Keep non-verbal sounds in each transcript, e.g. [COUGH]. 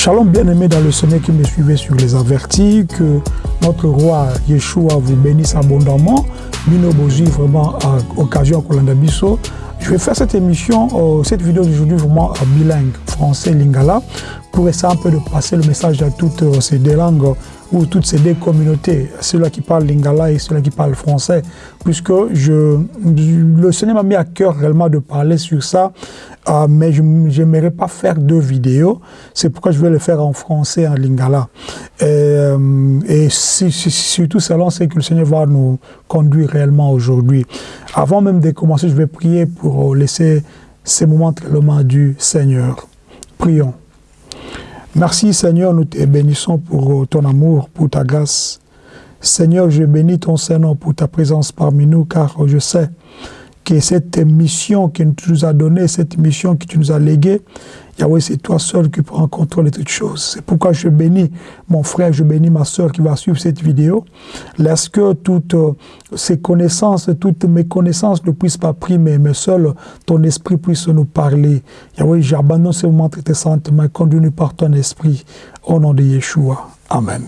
Shalom bien-aimé dans le sommet qui me suivait sur les avertis, que notre roi Yeshua vous bénisse abondamment. Mino Bozi, vraiment, à occasion Bisso. Je vais faire cette émission, euh, cette vidéo d'aujourd'hui vraiment bilingue, français, lingala, pour essayer un peu de passer le message à toutes euh, ces deux langues ou toutes ces deux communautés, ceux-là qui parlent lingala et ceux-là qui parlent français, puisque je, le Seigneur m'a mis à cœur réellement de parler sur ça, euh, mais je n'aimerais pas faire deux vidéos, c'est pourquoi je vais le faire en français, en lingala. Et, euh, surtout selon ce que le Seigneur va nous conduire réellement aujourd'hui. Avant même de commencer, je vais prier pour laisser ces moments tellement du Seigneur. Prions. Merci Seigneur, nous te bénissons pour ton amour, pour ta grâce. Seigneur, je bénis ton Seigneur pour ta présence parmi nous, car je sais que cette mission que tu nous as donnée, cette mission que tu nous as léguée, Yahweh, c'est toi seul qui prends contrôle de toutes choses. C'est pourquoi je bénis mon frère, je bénis ma soeur qui va suivre cette vidéo. Laisse que toutes euh, ces connaissances, toutes mes connaissances ne puissent pas primer, mais seul ton esprit puisse nous parler. Yahweh, j'abandonne ce moment tes sentiments, conduis-nous par ton esprit. Au nom de Yeshua. Amen.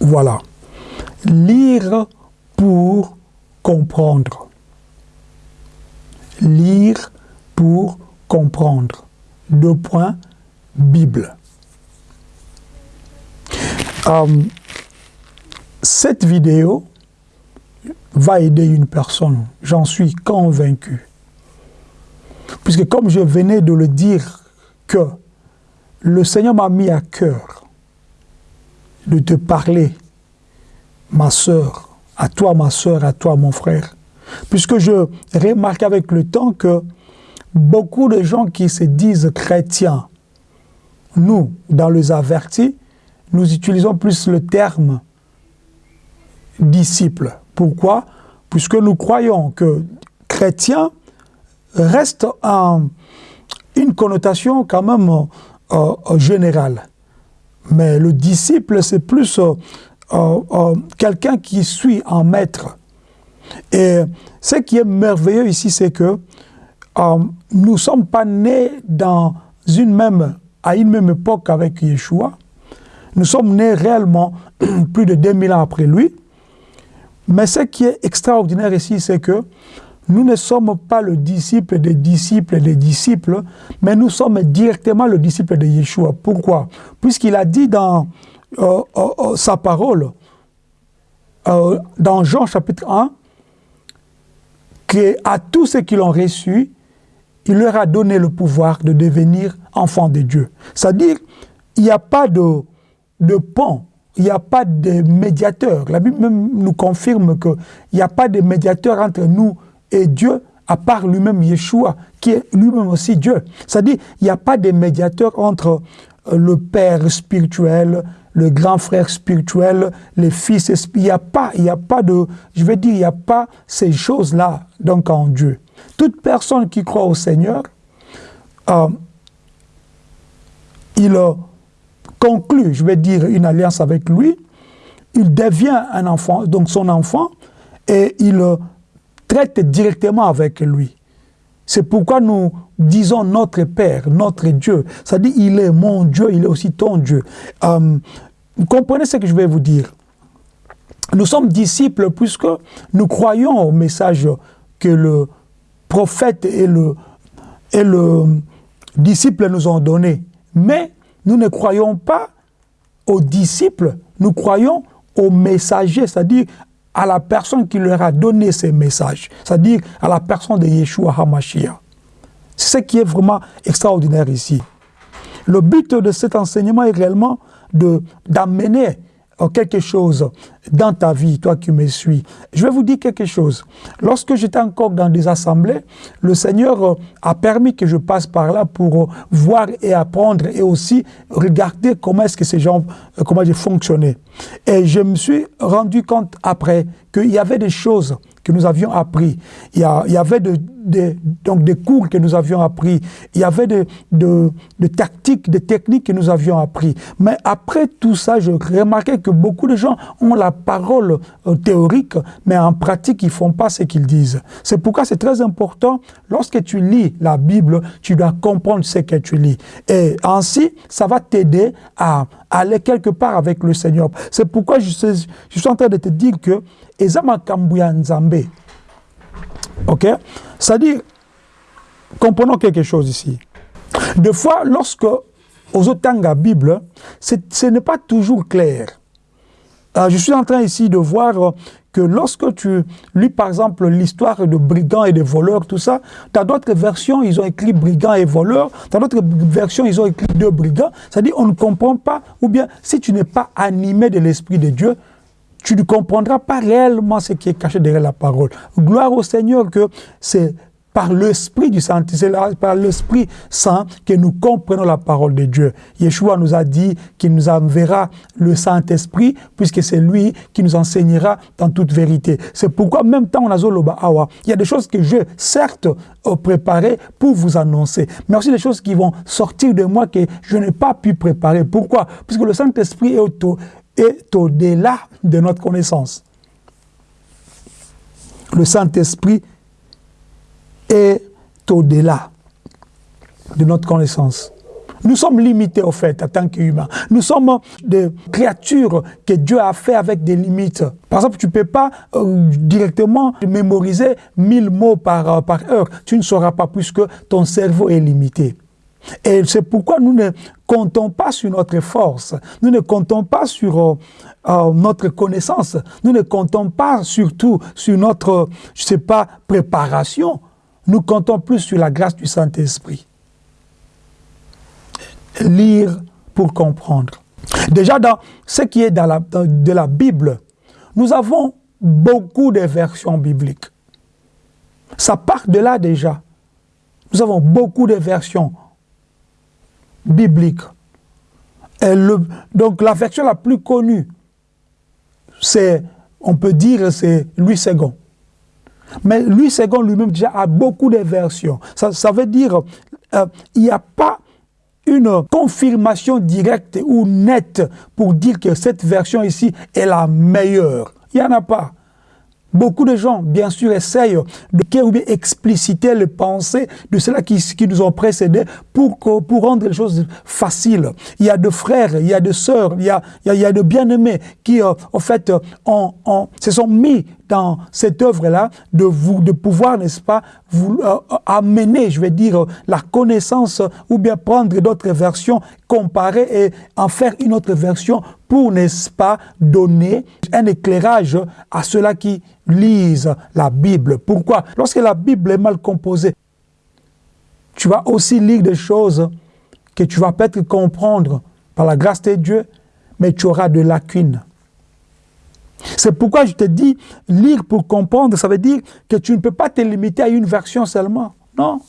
Voilà. Lire pour comprendre. Lire pour comprendre deux points, Bible. Euh, cette vidéo va aider une personne, j'en suis convaincu. Puisque comme je venais de le dire, que le Seigneur m'a mis à cœur de te parler, ma soeur, à toi ma soeur, à toi mon frère. Puisque je remarque avec le temps que beaucoup de gens qui se disent chrétiens, nous, dans les avertis, nous utilisons plus le terme disciple. Pourquoi? Puisque nous croyons que chrétien reste une connotation quand même euh, euh, générale. Mais le disciple, c'est plus euh, quelqu'un qui suit un maître. Et ce qui est merveilleux ici, c'est que euh, nous ne sommes pas nés dans une même, à une même époque avec Yeshua. Nous sommes nés réellement [CLEARS THROAT] plus de 2000 ans après lui. Mais ce qui est extraordinaire ici, c'est que nous ne sommes pas le disciple des disciples des disciples, mais nous sommes directement le disciple de Yeshua. Pourquoi? Puisqu'il a dit dans euh, euh, sa parole, dans Jean chapitre 1, qu'à tous ceux qui l'ont reçu, il leur a donné le pouvoir de devenir enfants de Dieu. C'est-à-dire, il n'y a pas de, de pont, il n'y a pas de médiateur. La Bible même nous confirme qu'il n'y a pas de médiateur entre nous et Dieu, à part lui-même Yeshua, qui est lui-même aussi Dieu. C'est-à-dire, il n'y a pas de médiateur entre euh, le Père spirituel, le grand frère spirituel, les fils Il n'y a pas, il n'y a pas de, je veux dire, il n'y a pas ces choses-là, donc en Dieu. Toute personne qui croit au Seigneur, euh, il conclut, je vais dire, une alliance avec lui, il devient un enfant, donc son enfant, et il traite directement avec lui. C'est pourquoi nous disons notre Père, notre Dieu. Dit, il est mon Dieu, il est aussi ton Dieu. Euh, vous comprenez ce que je vais vous dire? Nous sommes disciples puisque nous croyons au message que le prophète et le, et le disciple nous ont donné. Mais nous ne croyons pas aux disciples, nous croyons aux messagers, c'est-à-dire à la personne qui leur a donné ces messages, c'est-à-dire à la personne de Yeshua HaMashiach. C'est ce qui est vraiment extraordinaire ici. Le but de cet enseignement est réellement d'amener quelque chose dans ta vie, toi qui me suis. Je vais vous dire quelque chose. Lorsque j'étais encore dans des assemblées, le Seigneur euh, a permis que je passe par là pour euh, voir et apprendre et aussi regarder comment est-ce que ces gens, euh, comment j'ai fonctionné. Et je me suis rendu compte après qu'il y avait des choses que nous avions appris. Il y, avait de, donc des cours que nous avions appris, il y avait des, de, de tactiques, des techniques que nous avions appris. Mais après tout ça, je remarquais que beaucoup de gens ont la parole euh, théorique, mais en pratique, ils font pas ce qu'ils disent. C'est pourquoi c'est très important, lorsque tu lis la Bible, tu dois comprendre ce que tu lis. Et ainsi, ça va t'aider à aller quelque part avec le Seigneur. C'est pourquoi je, je, suis en train de te dire que Ezama Kambuya Nzambe, ok? C'est-à-dire, comprenons quelque chose ici. Des fois, lorsque aux la Bible, ce n'est pas toujours clair. Euh, je suis en train ici de voir euh, que lorsque tu lis par exemple l'histoire de brigands et de voleurs, tout ça, dans d'autres versions, ils ont écrit brigands et voleurs, dans d'autres versions, ils ont écrit deux brigands. C'est-à-dire, on ne comprend pas, ou bien si tu n'es pas animé de l'Esprit de Dieu, tu ne comprendras pas réellement ce qui est caché derrière la parole. Gloire au Seigneur que c'est par l'Esprit du Saint, c'est par l'Esprit Saint que nous comprenons la parole de Dieu. Yeshua nous a dit qu'il nous enverra le Saint-Esprit, puisque c'est lui qui nous enseignera dans toute vérité. C'est pourquoi, même temps, on a Awa, il y a des choses que je, certes, préparées pour vous annoncer, mais aussi des choses qui vont sortir de moi que je n'ai pas pu préparer. Pourquoi? Puisque le Saint-Esprit est au-delà de notre connaissance. Le Saint-Esprit est au-delà de notre connaissance. Nous sommes limités, au fait, en tant qu'humains. Nous sommes des créatures que Dieu a fait avec des limites. Par exemple, tu ne peux pas euh, directement mémoriser 1000 mots par, euh, par heure. Tu ne sauras pas puisque ton cerveau est limité. Et c'est pourquoi nous ne comptons pas sur notre force, nous ne comptons pas sur euh, notre connaissance, nous ne comptons pas surtout sur notre, je sais pas, préparation, nous comptons plus sur la grâce du Saint-Esprit. Lire pour comprendre. Déjà, dans ce qui est dans la, de la Bible, nous avons beaucoup de versions bibliques. Ça part de là déjà. Nous avons beaucoup de versions bibliques. Et le, donc la version la plus connue, c'est, on peut dire, c'est Louis II. Mais lui, second lui-même, déjà a beaucoup de versions. Ça, ça veut dire euh, il n'y a pas une confirmation directe ou nette pour dire que cette version ici est la meilleure. Il n'y en a pas. Beaucoup de gens, bien sûr, essayent de expliciter les pensées de ceux-là qui, qui, nous ont précédés pour, rendre les choses faciles. Il y a de frères, il y a de sœurs, il y a, il de bien-aimés qui, en euh, fait, ont, ont, se sont mis dans cette œuvre-là de de pouvoir, n'est-ce pas, vous euh, amener, je vais dire, la connaissance ou bien prendre d'autres versions, comparer et en faire une autre version pour, n'est-ce pas, donner un éclairage à ceux-là qui lisent la Bible. Pourquoi? Lorsque la Bible est mal composée, tu vas aussi lire des choses que tu vas peut-être comprendre par la grâce de Dieu, mais tu auras de lacunes. C'est pourquoi je te dis, lire pour comprendre, ça veut dire que tu ne peux pas te limiter à une version seulement. Non.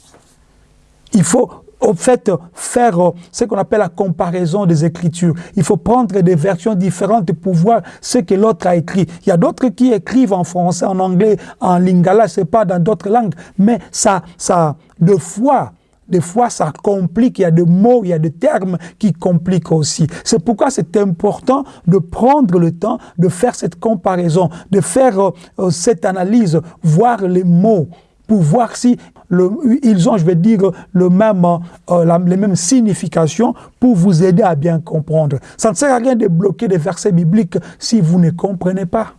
Il faut au fait faire euh, ce qu'on appelle la comparaison des Écritures. Il faut prendre des versions différentes pour voir ce que l'autre a écrit. Il y a d'autres qui écrivent en français, en anglais, en lingala, c'est pas dans d'autres langues, mais ça, ça, de fois, des fois, ça complique, il y a des mots, il y a des termes qui compliquent aussi. C'est pourquoi c'est important de prendre le temps de faire cette comparaison, de faire euh, euh, cette analyse, voir les mots, pour voir si ils ont, je vais dire, le même, euh, les mêmes significations pour vous aider à bien comprendre. Ça ne sert à rien de bloquer des versets bibliques si vous ne comprenez pas.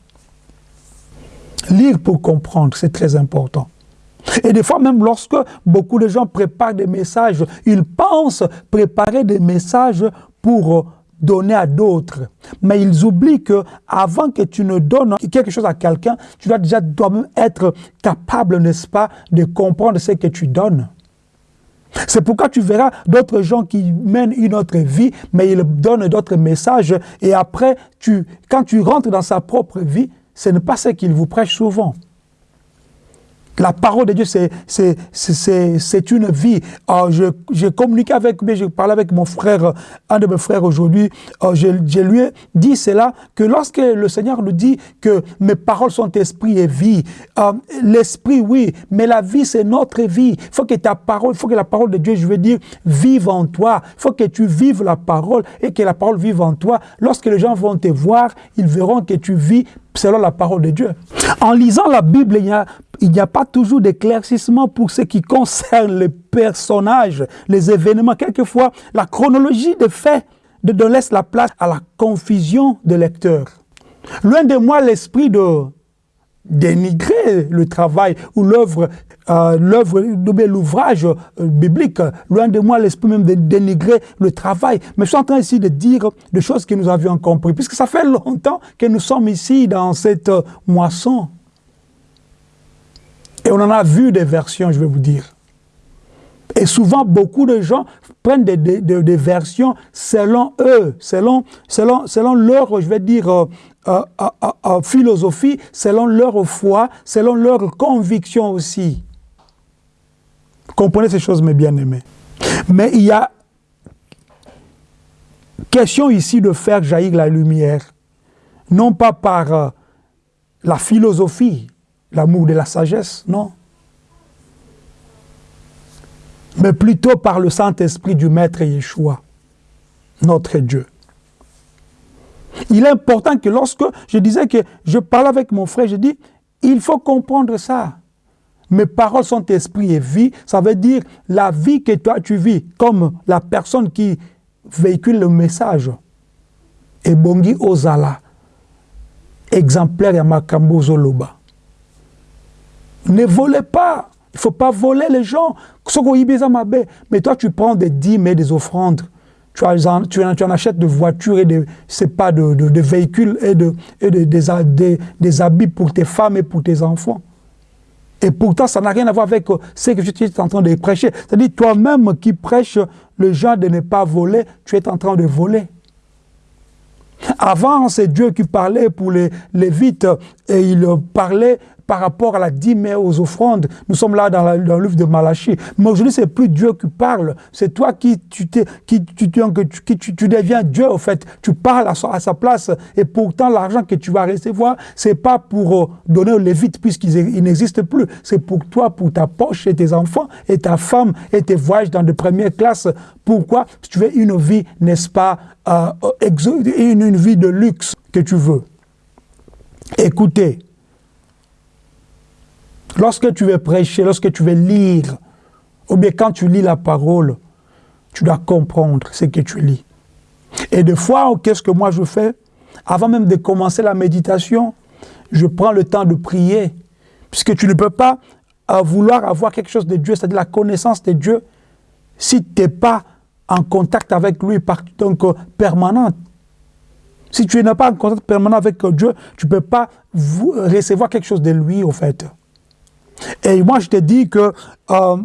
Lire pour comprendre, c'est très important. Et des fois, même lorsque beaucoup de gens préparent des messages, ils pensent préparer des messages pour donner à d'autres. Mais ils oublient que avant que tu ne donnes quelque chose à quelqu'un, tu dois déjà être capable, n'est-ce pas, de comprendre ce que tu donnes. C'est pourquoi tu verras d'autres gens qui mènent une autre vie, mais ils donnent d'autres messages. Et après, tu, quand tu rentres dans sa propre vie, ce n'est pas ce qu'ils vous prêchent souvent. La parole de Dieu, c'est une vie. J'ai communiqué avec, mais je parlais avec mon frère, un de mes frères aujourd'hui. Je, je, lui ai dit cela, que lorsque le Seigneur nous dit que mes paroles sont esprit et vie, euh, l'esprit, oui, mais la vie, c'est notre vie. Il faut que ta parole, il faut que la parole de Dieu, je veux dire, vive en toi. Il faut que tu vives la parole et que la parole vive en toi. Lorsque les gens vont te voir, ils verront que tu vis selon la parole de Dieu. En lisant la Bible, il n'y a, pas toujours d'éclaircissement pour ce qui concerne les personnages, les événements. Quelquefois, la chronologie des faits de, laisse la place à la confusion des lecteurs. Loin de moi l'esprit de dénigrer le travail ou l'œuvre, euh, l'œuvre, l'ouvrage euh, biblique. Loin de moi l'esprit même de dénigrer le travail. Mais je suis en train ici de dire des choses que nous avions compris, puisque ça fait longtemps que nous sommes ici dans cette euh, moisson. Et on en a vu des versions, je vais vous dire. Et souvent, beaucoup de gens prennent des, versions selon eux, selon, selon, selon leur, je vais dire, euh, euh, euh, philosophie, selon leur foi, selon leur conviction aussi. Comprenez ces choses, mes bien-aimés. Mais il y a question ici de faire jaillir la lumière, non pas par la philosophie, l'amour de la sagesse, non. Mais plutôt par le Saint-Esprit du Maître Yeshua, notre Dieu. Il est important que lorsque je disais que je parle avec mon frère, je dis, il faut comprendre ça. Mes paroles sont esprit et vie, ça veut dire la vie que toi tu vis, comme la personne qui véhicule le message. Et Bongi Ozala, exemplaire Yamakambo Zoloba. Ne volez pas. Il ne faut pas voler les gens. Mais toi, tu prends des dîmes et des offrandes. Tu, en, tu, en achètes de voitures et de, pas, de, véhicules et, de, et de, des, des, habits pour tes femmes et pour tes enfants. Et pourtant, ça n'a rien à voir avec euh, ce que tu es en train de prêcher. C'est-à-dire, toi-même qui prêches le genre de ne pas voler, tu es en train de voler. Avant, c'est Dieu qui parlait pour les Lévites et il parlait par rapport à la dîme et aux offrandes. Nous sommes là dans, livre de Malachie. Mais aujourd'hui, c'est plus Dieu qui parle. C'est toi qui, tu, qui, tu, tu, deviens Dieu, au fait. Tu parles à, sa place. Et pourtant, l'argent que tu vas recevoir, c'est pas pour euh, donner aux Lévites, puisqu'ils n'existent plus. C'est pour toi, pour ta poche et tes enfants et ta femme et tes voyages dans de première classe. Pourquoi? Si tu veux une vie, n'est-ce pas, euh, une, une vie de luxe que tu veux. Écoutez, Lorsque tu veux prêcher, lorsque tu veux lire, ou bien quand tu lis la parole, tu dois comprendre ce que tu lis. Et des fois, qu'est-ce que moi je fais? Avant même de commencer la méditation, je prends le temps de prier, puisque tu ne peux pas vouloir avoir quelque chose de Dieu, c'est-à-dire la connaissance de Dieu, si tu n'es pas en contact avec lui par, donc euh, permanent. Si tu n'es pas en contact permanent avec Dieu, tu ne peux pas recevoir quelque chose de lui, au fait. Et moi, je te dis que euh,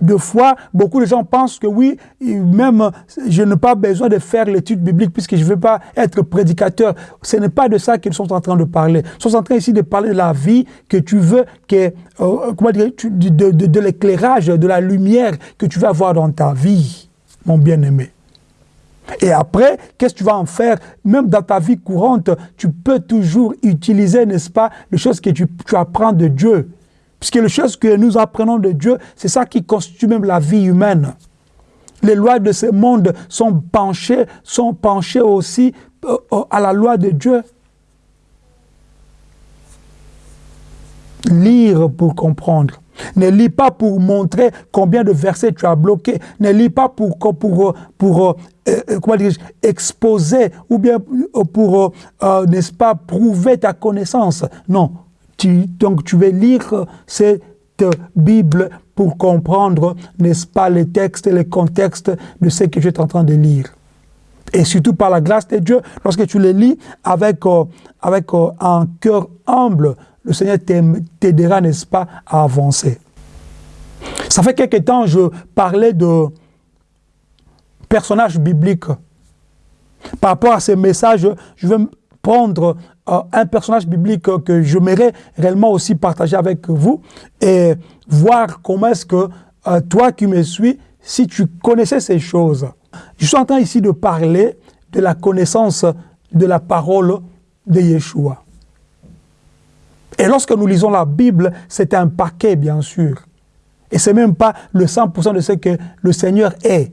deux fois, beaucoup de gens pensent que oui, même je n'ai pas besoin de faire l'étude biblique puisque je ne veux pas être prédicateur. Ce n'est pas de ça qu'ils sont en train de parler. Ils sont en train ici de parler de la vie que tu veux, que, euh, comment dire, de, de, de l'éclairage, de la lumière que tu veux avoir dans ta vie, mon bien-aimé. Et après, qu'est-ce que tu vas en faire? Même dans ta vie courante, tu peux toujours utiliser, n'est-ce pas, les choses que tu, tu apprends de Dieu. Puisque les choses que nous apprenons de Dieu, c'est ça qui constitue même la vie humaine. Les lois de ce monde sont penchées, sont penchées aussi euh, euh, à la loi de Dieu. Lire pour comprendre. Ne lis pas pour montrer combien de versets tu as bloqués. Ne lis pas pour, pour, pour, euh, comment dire, exposer ou bien pour, n'est-ce pas, prouver ta connaissance. Non, donc tu veux lire cette Bible pour comprendre, n'est-ce pas, les textes les contextes de ce que tu es en train de lire. Et surtout par la grâce de Dieu, lorsque tu les lis avec, euh, avec euh, un cœur humble, le Seigneur t'aidera, n'est-ce pas, à avancer. Ça fait quelque temps, je parlais de personnages bibliques. Par rapport à ces messages, je veux prendre euh, un personnage biblique que j'aimerais réellement aussi partager avec vous et voir comment est-ce que euh, toi qui me suis, si tu connaissais ces choses. Je suis en train ici de parler de la connaissance de la parole de Yeshua. Et lorsque nous lisons la Bible, c'est un paquet, bien sûr. Et ce n'est même pas le 100% de ce que le Seigneur est.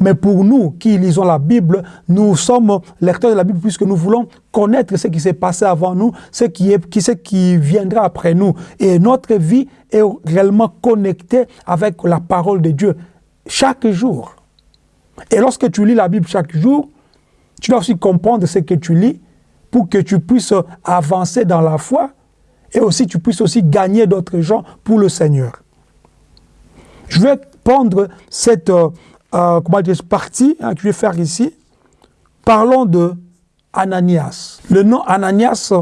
Mais pour nous qui lisons la Bible, nous sommes lecteurs de la Bible puisque nous voulons connaître ce qui s'est passé avant nous, ce qui, est, qui, ce qui viendra après nous. Et notre vie est réellement connectée avec la parole de Dieu chaque jour. Et lorsque tu lis la Bible chaque jour, tu dois aussi comprendre ce que tu lis pour que tu puisses avancer dans la foi et aussi tu puisses aussi gagner d'autres gens pour le Seigneur. Je vais prendre cette euh, euh, comment dire, partie hein, que je vais faire ici. Parlons de Ananias. Le nom Ananias,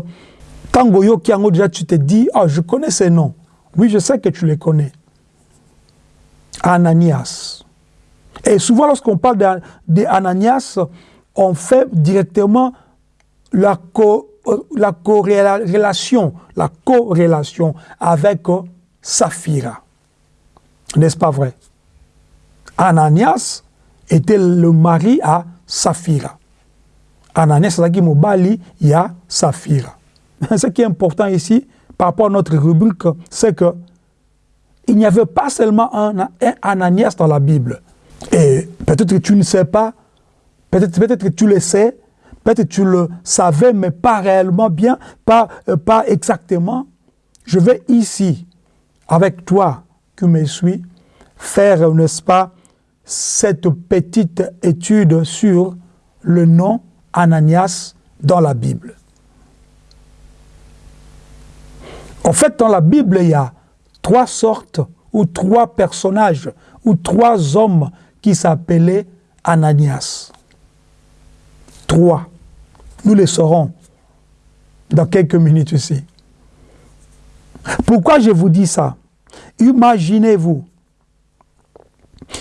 Tangoyo Kiango, déjà tu te dis, oh, je connais ces noms. Oui, je sais que tu les connais. Ananias. Et souvent, lorsqu'on parle d'Ananias, on fait directement la, co, la corrélation, la corrélation avec Saphira. N'est-ce pas vrai? Ananias était le mari à Saphira. Ananias qui mobali ya Saphira. [LAUGHS] Ce qui est important ici, par rapport à notre rubrique, c'est que il n'y avait pas seulement un, un, Ananias dans la Bible. Et peut-être que tu ne sais pas, peut-être peut que tu le sais, peut-être que tu le savais, mais pas réellement bien, pas, euh, pas exactement. Je vais ici, avec toi qui me suis, faire, n'est-ce pas, cette petite étude sur le nom Ananias dans la Bible. En fait, dans la Bible, il y a trois sortes ou trois personnages ou trois hommes qui s'appelaient Ananias. Trois. Nous les saurons dans quelques minutes ici. Pourquoi je vous dis ça? Imaginez-vous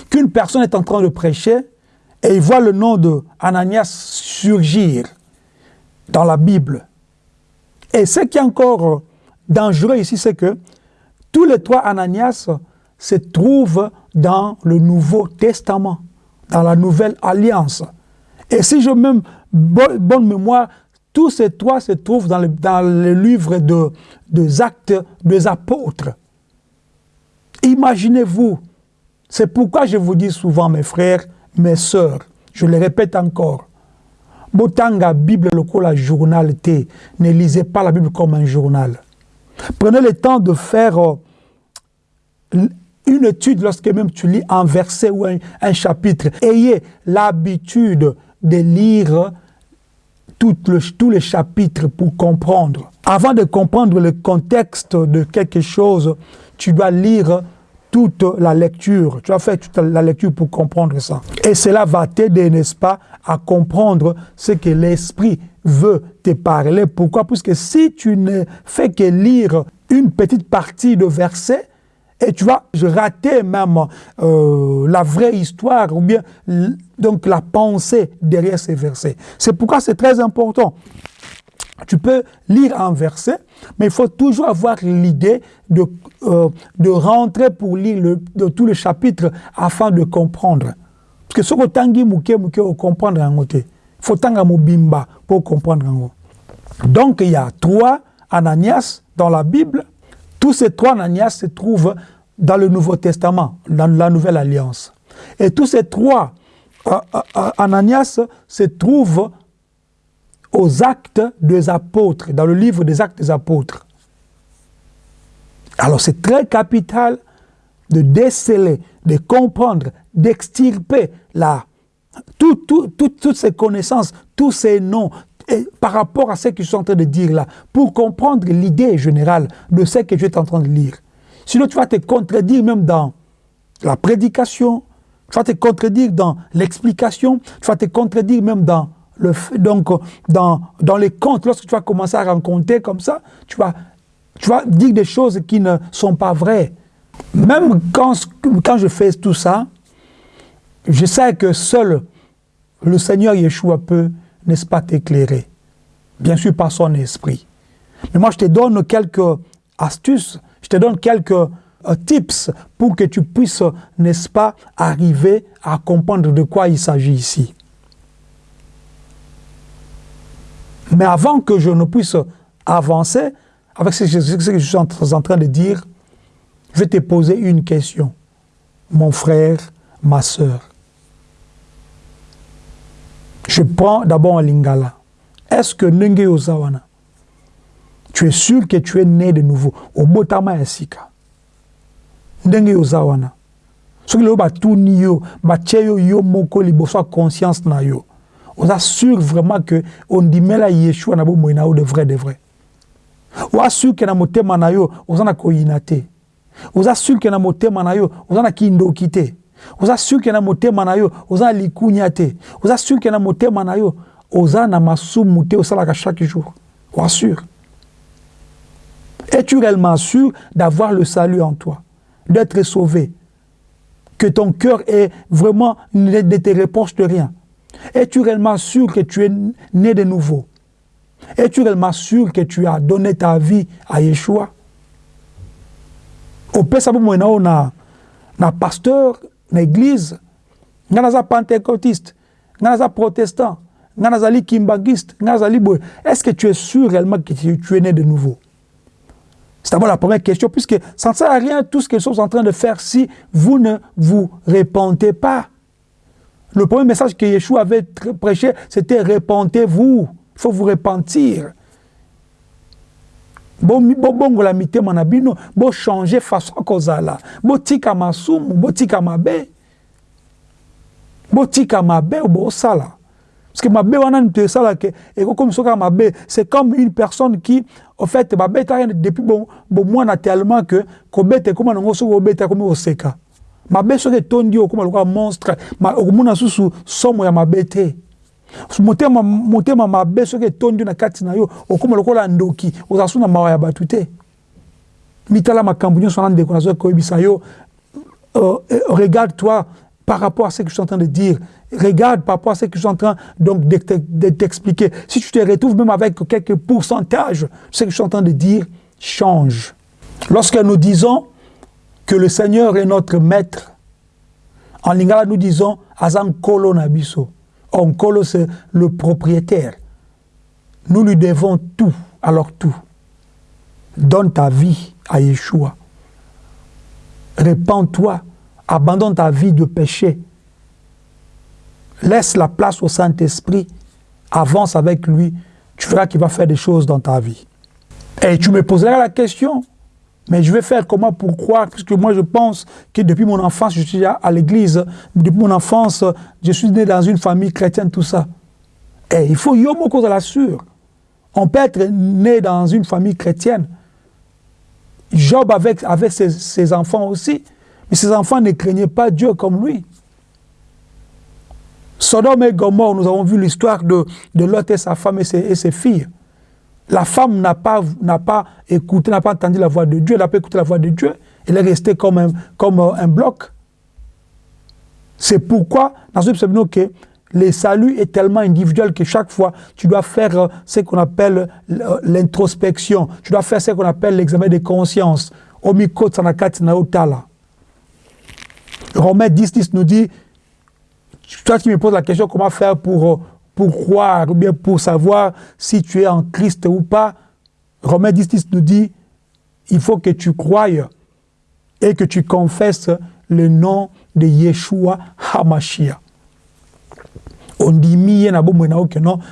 qu'une personne est en train de prêcher et il voit le nom de Ananias surgir dans la Bible. Et ce qui est encore dangereux ici, c'est que tous les trois Ananias se trouvent dans le Nouveau Testament, dans la Nouvelle Alliance. Et si je même bonne mémoire, tous ces trois se trouvent dans le, dans des actes des apôtres. Imaginez-vous c'est pourquoi je vous dis souvent, mes frères, mes sœurs, je le répète encore, Botanga Bible la. Ne lisez pas la Bible comme un journal. Prenez le temps de faire euh, une étude lorsque même tu lis un verset ou un, chapitre. Ayez l'habitude de lire tout le, tous les chapitres pour comprendre. Avant de comprendre le contexte de quelque chose, tu dois lire toute la lecture, tu as fait toute la lecture pour comprendre ça. Et cela va t'aider, n'est-ce pas, à comprendre ce que l'Esprit veut te parler. Pourquoi? Puisque si tu ne fais que lire une petite partie de verset, et tu vas rater même euh, la vraie histoire ou bien donc la pensée derrière ces versets. C'est pourquoi c'est très important. Tu peux lire un verset, mais il faut toujours avoir l'idée de, euh, rentrer pour lire le, de tous les chapitres afin de comprendre. Parce que ce que tangi mouke mouke au comprendre en côté. Faut tanga bimba pour comprendre en Donc il y a trois Ananias dans la Bible. Tous ces trois Ananias se trouvent dans le Nouveau Testament, dans la Nouvelle Alliance. Et tous ces trois euh, euh, Ananias se trouvent aux actes des apôtres, dans le livre des actes des apôtres. Alors c'est très capital de déceler, de comprendre, d'extirper tout, tout, toutes ces connaissances, tous ces noms, par rapport à ce que je suis en train de dire là, pour comprendre l'idée générale de ce que tu es en train de lire. Sinon, tu vas te contredire même dans la prédication, tu vas te contredire dans l'explication, tu vas te contredire même dans le, donc, dans, dans les contes, lorsque tu vas commencer à rencontrer comme ça, tu vas, tu vas dire des choses qui ne sont pas vraies. Même quand, quand je fais tout ça, je sais que seul le Seigneur Yeshua peut, n'est-ce pas, t'éclairer. bien sûr par son esprit. Mais moi, je te donne quelques astuces, je te donne quelques euh, tips pour que tu puisses, n'est-ce pas, arriver à comprendre de quoi il s'agit ici. Mais avant que je ne puisse avancer avec ce que je suis en train de dire, je vais te poser une question. Mon frère, ma soeur. Je prends d'abord un lingala. Est-ce que Nenge Ozawana, tu es sûr que tu es né de nouveau au Botama Esika? Nenge Ozawana. Ce que batuni yo, bacheyo yo moko liboso conscience na yo. On assure vraiment que on dit mais là Yeshua na bo moina de vrai de vrai. On assure que na motema na yo, ozana koyina te. On assure que na motema na yo, ozana kindoki te. oza suki na motema na yo oza na likunya te oza suki na motema na yo oza na masumu te osalaka chaque jour oassure es-tu réellement sûr d'avoir le salut en toi d'être sauvé? Que ton cœur est vraiment ne te reproche de rien es-tu réellement sûr que tu es né de nouveau? Es-tu réellement sûr que tu as donné ta vie à Yeshua? Opesa bomoi na o na pasteur na église nga naza pentecôtiste nga naza protestant nga nazali kimbangiste boye est-ce que tu es sûr réellement que tu, es né de nouveau? C'est d'abord la première question, puisque ça ne sert à rien tout ce qu'ils sont en train de faire si vous ne vous répentez pas. Le premier message que Yeshua avait prêché, c'était répentez-vous. Il faut vous repentir. bobongola mitema na bino bochange façon kozala botika masumu botika mabe botika mabe bosala parce que mabe wana moto esalaka ekokomi so kaka mabe c'est comme une personne qui au fait babetaka depuis bomwana tellement que kobeta ekóma nango soki obeta ekomi koseka mabe soki etondi okóma lokola monstre. Okomona susu somo ya mabe te motema motema mabe soki etondi na kati yo okóma lokola ndoki. Ozala so na mawa ya bato mitala makambo nyonso wana ndeko nazoki koyebisa yo. Uh, regarde toi par rapport à ce que je suis en train de dire. Regarde par rapport à ce que je suis en train donc de t'expliquer. Si tu te retrouves même avec quelques pourcentages ce que je suis en train de dire change. Lorsque nous disons que le Seigneur est notre maître en lingala nous disons azan kolo nabiso Onkolo, c'est le propriétaire. Nous lui devons tout, alors tout. Donne ta vie à Yeshua. Répands-toi. Abandonne ta vie de péché. Laisse la place au Saint-Esprit. Avance avec lui. Tu verras qu'il va faire des choses dans ta vie. Et tu me poseras la question, mais je vais faire comment pour croire Parce que moi, je pense que depuis mon enfance, je suis à l'église. Depuis mon enfance, je suis né dans une famille chrétienne, tout ça. Et il faut yomo cause la sûre. On peut être né dans une famille chrétienne. Job avec, avec ses, ses enfants aussi. Mais ses enfants ne craignaient pas Dieu comme lui. Sodome et Gomorre, nous avons vu l'histoire de, de Lot et sa femme et ses, et ses filles. La femme n'a pas, pas écouté, n'a pas entendu la voix de Dieu, elle n'a pas écouté la voix de Dieu. Elle est restée comme un, comme un bloc. C'est pourquoi, dans ce que le salut est tellement individuel que chaque fois, tu dois faire euh, ce qu'on appelle euh, l'introspection. Tu dois faire ce qu'on appelle l'examen de conscience. Romains 10, 10 nous dit, toi qui me poses la question comment faire pour euh, pour croire ou bien pour savoir si tu es en Christ ou pas, Romains 10, 10 nous dit, il faut que tu croyes et que tu confesses le nom de Yeshua HaMashiach. On dit,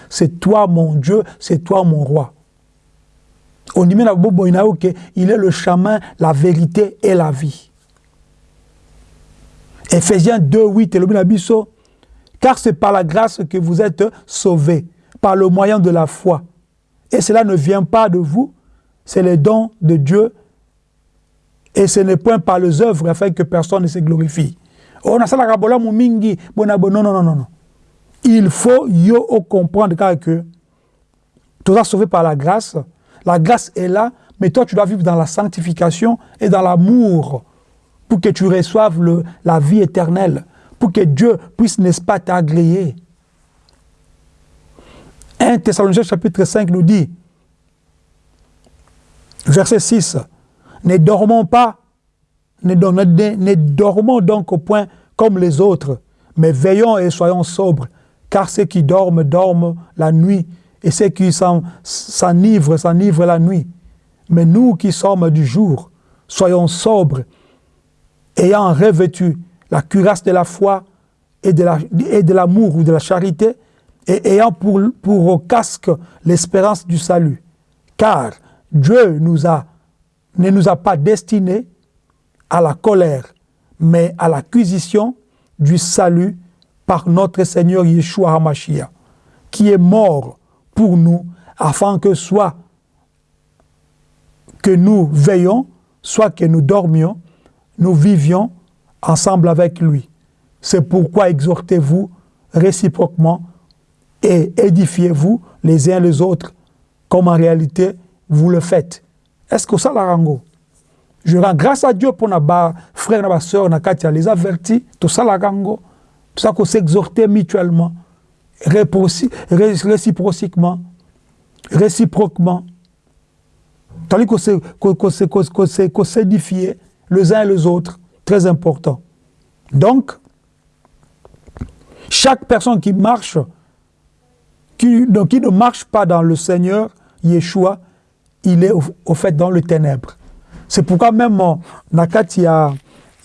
c'est toi mon Dieu, c'est toi mon roi. On dit, il est le chemin, la vérité et la vie. Ephésiens 2, 8, et le car c'est par la grâce que vous êtes sauvés, par le moyen de la foi. Et cela ne vient pas de vous, c'est le don de Dieu. Et ce n'est point par les œuvres afin que personne ne se glorifie. Oh, non, non, non, non. Il faut yo comprendre que tu es sauvé par la grâce. La grâce est là, mais toi tu dois vivre dans la sanctification et dans l'amour pour que tu reçoives la vie éternelle pour que Dieu puisse, n'est-ce pas, t'agréer. 1 Thessaloniciens chapitre 5 nous dit, verset 6, ne dormons pas, ne, dormons donc au point comme les autres, mais veillons et soyons sobres, car ceux qui dorment, dorment la nuit, et ceux qui s'enivrent, s'enivrent la nuit. Mais nous qui sommes du jour, soyons sobres, ayant revêtu la cuirasse de la foi et de l'amour ou de la charité, et ayant pour, casque l'espérance du salut. Car Dieu ne nous a pas destinés à la colère, mais à l'acquisition du salut par notre Seigneur Yeshua HaMashiach, qui est mort pour nous, afin que soit que nous veillons, soit que nous dormions, nous vivions ensemble avec lui. C'est pourquoi exhortez-vous réciproquement et édifiez-vous les uns les autres, comme en réalité vous le faites. Est-ce que ça la rango? Je rends grâce à Dieu pour nos frères et sœurs, les avertis, tout ça la rango. Tout ça qu'on s'exhorter mutuellement, réciproquement, réciproquement. Tandis qu'on s'édifier les uns les autres, très important. Donc, chaque personne qui marche, qui, ne marche pas dans le Seigneur, Yeshua, il est au, fait dans le ténèbre. C'est pourquoi même, Nakat, il y a,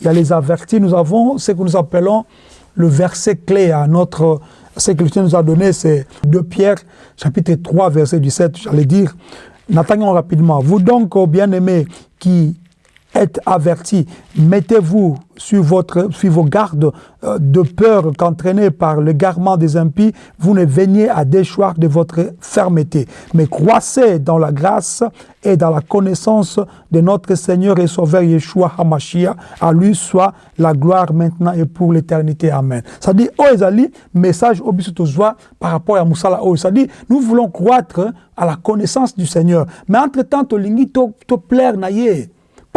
y a les avertis, nous avons ce que nous appelons le verset clé à notre, ce que Dieu nous a donné, c'est 2 Pierre, chapitre 3, verset 17, j'allais dire, n'attendons rapidement. Vous donc, bien-aimés, qui êtes avertis, mettez-vous sur, sur vos gardes euh, de peur qu'entraînés par le garment des impies, vous ne veniez à déchoir de votre fermeté, mais croissez dans la grâce et dans la connaissance de notre Seigneur et Sauveur Yeshua HaMashiach. À lui soit la gloire maintenant et pour l'éternité. Amen. Ça dit, oh Ezali, message au par rapport à Moussala oh, Ça dit, nous voulons croître à la connaissance du Seigneur. Mais entre-temps, to lingi to plaire naïe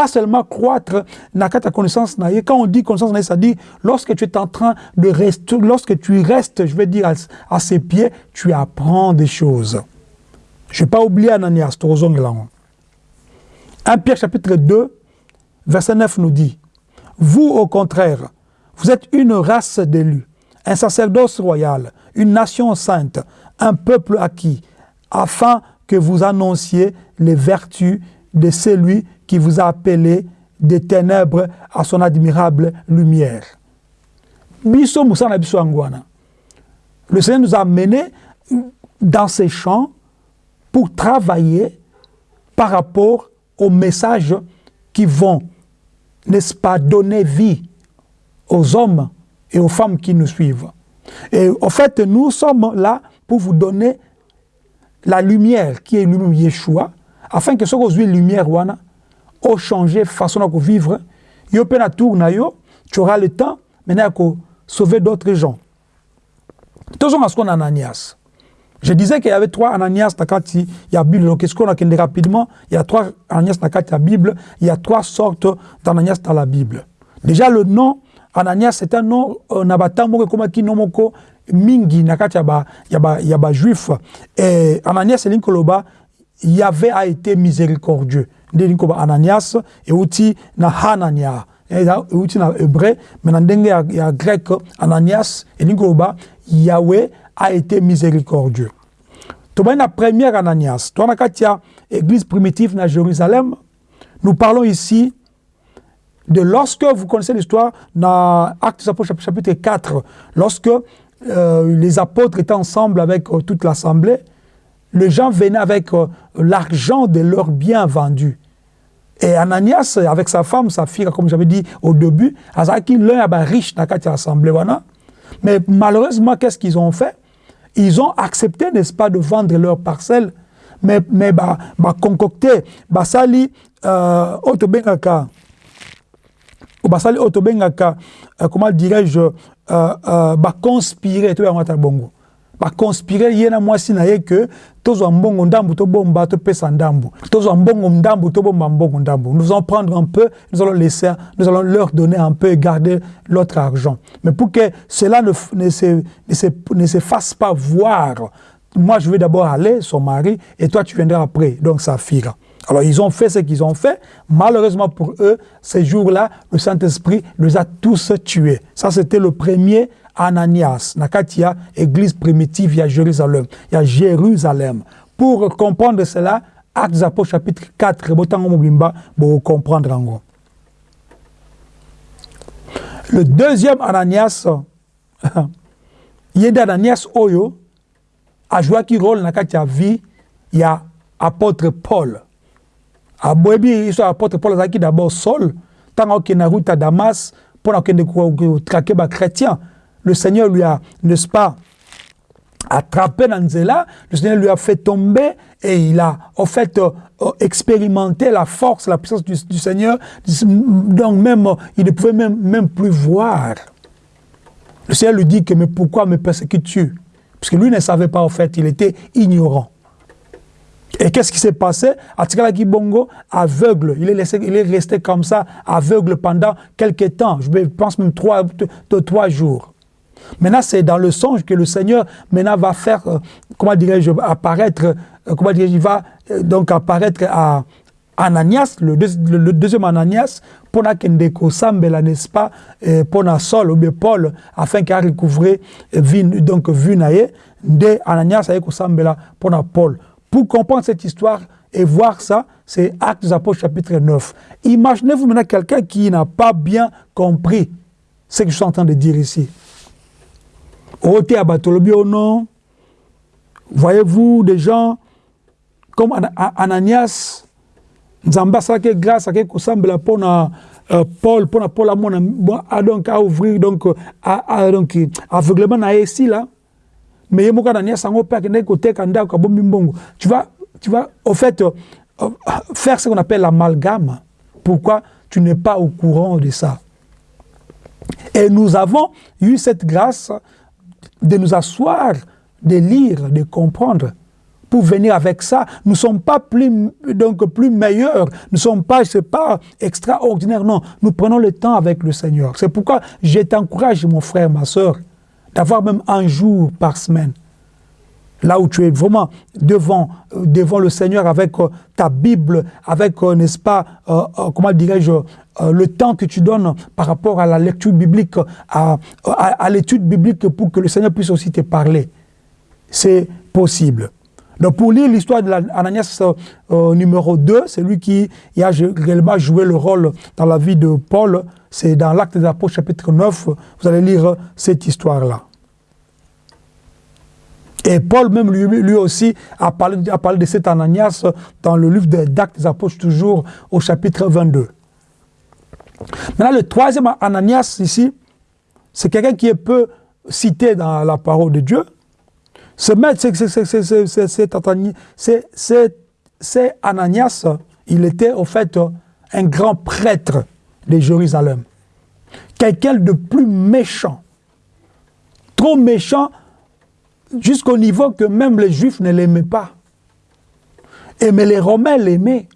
pas seulement croître dans ta connaissance. Quand on dit connaissance, ça dit lorsque tu es en train de rester, lorsque tu restes, je vais dire, à, ses pieds, tu apprends des choses. Je ne vais pas oublier Ananias, 1 Pierre chapitre 2, verset 9 nous dit, vous au contraire, vous êtes une race d'élus, un sacerdoce royal, une nation sainte, un peuple acquis, afin que vous annonciez les vertus de celui qui vous a appelé des ténèbres à son admirable lumière. Le Seigneur nous a menés dans ces champs pour travailler par rapport aux messages qui vont, n'est-ce pas, donner vie aux hommes et aux femmes qui nous suivent. Et en fait, nous sommes là pour vous donner la lumière qui est lui-même Yeshua, afin que ce que vous lumière, au changer façon de vivre. Yo pe na tour na yo tu auras le temps maintenant de sauver d'autres gens. Tozonga ce qu'on a Ananias. Je disais qu'il y avait trois Ananias dans il y a Bible. Donc est-ce qu'on a rapidement? Il y a trois Ananias dans la Bible. Il y a trois sortes d'Ananias dans la Bible. Déjà le nom Ananias c'est un nom euh, na batambo comme qui nomoko mingi na kati ya ba ya ba ya ba juif. Et Ananias linkoloba Yahvé a été miséricordieux nde lingi koba ananias euti na hanania. Euti na hébreu mais na ndenge grec ananias elingi koloba yahweh a été miséricordieux. Tobani na première ananias. Toa na kati église primitive na jérusalem nous parlons ici de lorsque vous connaissez l'histoire dans Actes Apôtres chapitre 4 lorsque euh, les apôtres étaient ensemble avec euh, toute l'assemblée les gens venaient avec euh, l'argent de leurs biens vendus et Ananias, avec sa femme, sa fille, comme j'avais dit au début, Azaki, l'un est riche dans la assemblée. Mais malheureusement, qu'est-ce qu'ils ont fait? Ils ont accepté, n'est-ce pas, de vendre leurs parcelles, mais, mais bah, bah, concocter, bah, sali, euh, autobengaka, bah, sali, autobengaka, euh, comment dirais-je, euh, euh, bah, conspirer, tout le bongo. Bakonspire ye na mwasi na ye ke tozwa mbongo ndambu tobomba topesa ndambu tozwa mbongo ndambu tobomba mbongo ndambu nous allons prendre un peu nous allons laisser nous allons leur donner un peu et garder l'autre argent mais pour que cela ne, ne, se, ne, se, ne se fasse pas voir moi je vais d'abord aller, son mari, et toi tu viendras après, donc sa fille. Alors ils ont fait ce qu'ils ont fait. Malheureusement pour eux, ces jours-là, le Saint-Esprit les a tous tués. Ça, c'était le premier Ananias. Nakatia, église primitive, il y a Jérusalem. Il y a Jérusalem. Pour comprendre cela, Actes Apôtres chapitre 4, pour comprendre Le deuxième Ananias, il y a Ananias Oyo, a joué un rôle dans la vie, il y a apôtre Paul. aboyebi biso apôtre paul azalaki d'abord sol ntango akende na route à damas mpo na kokende kotrake bachrétien le seigneur lui a n'est-ce pas attrapé dans nzela le seigneur lui a fait tomber et il a en fait euh, expérimenté la force la puissance du, seigneur donc même il ne pouvait même, plus voir le seigneur lui dit que mais pourquoi me persécutes-tu? Parce que lui ne savait pas en fait il était ignorant et qu'est-ce qui s'est passé? Atikala Bongo, aveugle. Il est, laissé, il est resté comme ça, aveugle pendant quelques temps. Je pense même trois, trois jours. Maintenant, c'est dans le songe que le Seigneur maintenant va faire, euh, comment dirais-je, apparaître, euh, comment dirais-je, va euh, donc apparaître à Ananias, le, deuxième Ananias, pour que Sambela, n'est-ce pas, pour Sol ou Paul, afin qu'il recouvre donc vu de Ananias avec Sambela pour Paul. Pour comprendre cette histoire et voir ça, c'est Actes des Apôtres chapitre 9. Imaginez-vous maintenant quelqu'un qui n'a pas bien compris ce que je suis en train de dire ici. Ote Abatolobi au nom, voyez-vous des gens comme Ananias, Nzamba que grâce à quelque chose pour euh, Paul, pour Paul à mon donc à ouvrir donc à, à donc aveuglement na ici là. Mais tu vas tu vas au fait euh, faire ce qu'on appelle l'amalgame. Pourquoi tu n'es pas au courant de ça? Et nous avons eu cette grâce de nous asseoir de lire de comprendre pour venir avec ça. Nous ne sommes pas plus, donc, plus meilleurs, nous ne sommes pas, c'est pas non. Nous prenons le temps avec le Seigneur. C'est pourquoi je t'encourage, mon frère, ma soeur, d'avoir même un jour par semaine. Là où tu es vraiment devant, euh, le Seigneur avec euh, ta Bible, avec, euh, n'est-ce pas, comment dirais-je, le temps que tu donnes par rapport à la lecture biblique, à, l'étude biblique pour que le Seigneur puisse aussi te parler. C'est possible. Donc pour lire l'histoire de l'Ananias numéro 2, c'est lui qui a réellement joué le rôle dans la vie de Paul, c'est dans l'acte des apôtres chapitre 9, vous allez lire cette histoire-là. Et Paul même lui, aussi a parlé, a parlé de cet Ananias dans le livre d'Actes des Apôtres, toujours au chapitre 22. Maintenant, le troisième Ananias ici, c'est quelqu'un qui est peu cité dans la parole de Dieu. Ce maître, c'est Ananias, il était au fait un grand prêtre de Jérusalem. Quelqu'un de plus méchant. Trop méchant jusqu'au niveau que même les Juifs ne l'aimaient pas. Et mais les Romains l'aimaient.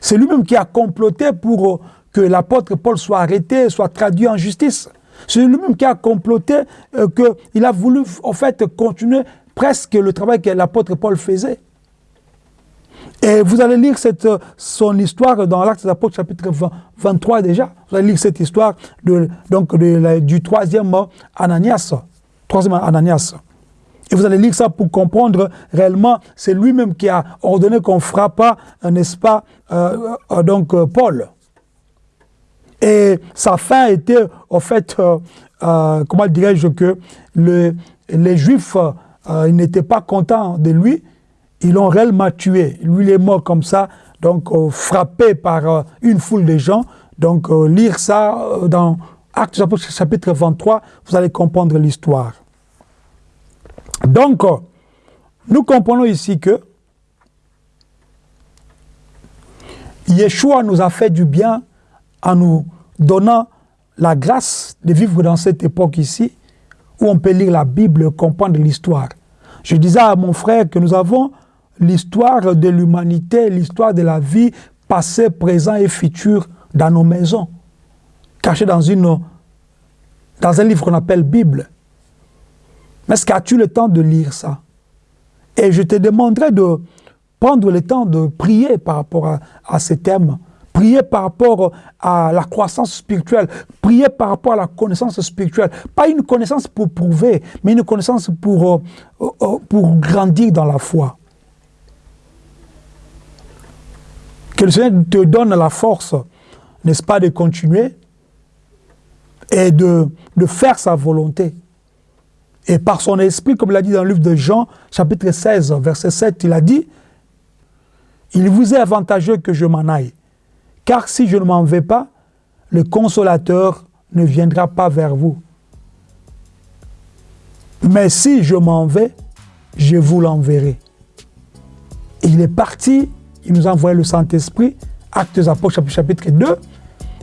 C'est lui-même qui a comploté pour que l'apôtre Paul soit arrêté, soit traduit en justice. C'est lui-même qui a comploté euh, qu'il a voulu en fait continuer presque le travail que l'apôtre Paul faisait. Et vous allez lire cette, son histoire dans l'Acte des Apôtres, chapitre 23 déjà. Vous allez lire cette histoire de, donc du troisième Ananias. Troisième Ananias. Et vous allez lire ça pour comprendre réellement, c'est lui-même qui a ordonné qu'on frappe, n'est-ce pas, euh, euh, donc euh, Paul. Et sa fin était, en fait, comment dirais-je, que le, les Juifs, ils n'étaient pas contents de lui, ils l'ont réellement tué. Lui, il est mort comme ça, donc frappé par une foule de gens. Donc, lire ça dans Actes chapitre 23, vous allez comprendre l'histoire. Donc, nous comprenons ici que Yeshua nous a fait du bien en nous donnant la grâce de vivre dans cette époque ici, où on peut lire la Bible, comprendre l'histoire. Je disais à mon frère que nous avons l'histoire de l'humanité, l'histoire de la vie, passé, présent et futur dans nos maisons, cachée dans, un livre qu'on appelle Bible. Mais est-ce qu'as-tu le temps de lire ça? Et je te demanderai de prendre le temps de prier par rapport à, à ces thèmes. Prier par rapport à la croissance spirituelle, prier par rapport à la connaissance spirituelle. Pas une connaissance pour prouver, mais une connaissance pour, euh, euh, pour grandir dans la foi. Que le Seigneur te donne la force, n'est-ce pas, de continuer et de, de faire sa volonté. Et par son esprit, comme il a dit dans le livre de Jean, chapitre 16, verset 7, il a dit, il vous est avantageux que je m'en aille, car si je ne m'en vais pas, le consolateur ne viendra pas vers vous. Mais si je m'en vais, je vous l'enverrai. Il est parti, il nous a envoyé le Saint-Esprit, Actes Apôtres, chapitre 2,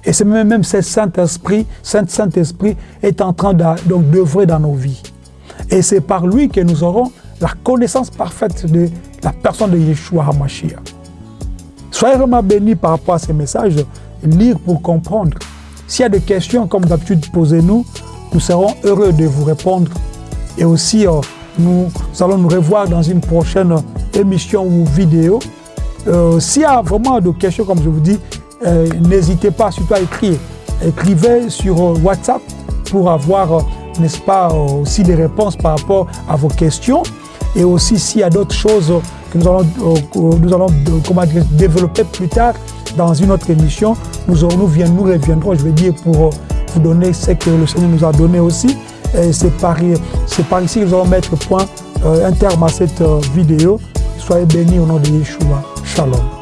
et c'est même, ce Saint-Esprit, Saint-Esprit est en train d'œuvrer dans nos vies. Et c'est par lui que nous aurons la connaissance parfaite de la personne de Yeshua HaMashiach. Soyez vraiment bénis par rapport à ces messages, lire pour comprendre. S'il y a des questions, comme d'habitude, posez-nous. Nous serons heureux de vous répondre. Et aussi, euh, nous allons nous revoir dans une prochaine émission ou vidéo. Euh, S'il y a vraiment des questions, comme je vous dis, euh, n'hésitez pas surtout à écrire. Écrivez sur WhatsApp pour avoir, n'est-ce pas, aussi des réponses par rapport à vos questions. Et aussi, s'il y a d'autres choses que nous allons, nous allons comment dire, développer plus tard dans une autre émission, nous, aurons, nous, reviendrons, je veux dire, pour vous donner ce que le Seigneur nous a donné aussi. C'est par, par ici que nous allons mettre point, un terme à cette vidéo. Soyez bénis au nom de Yeshua. Shalom.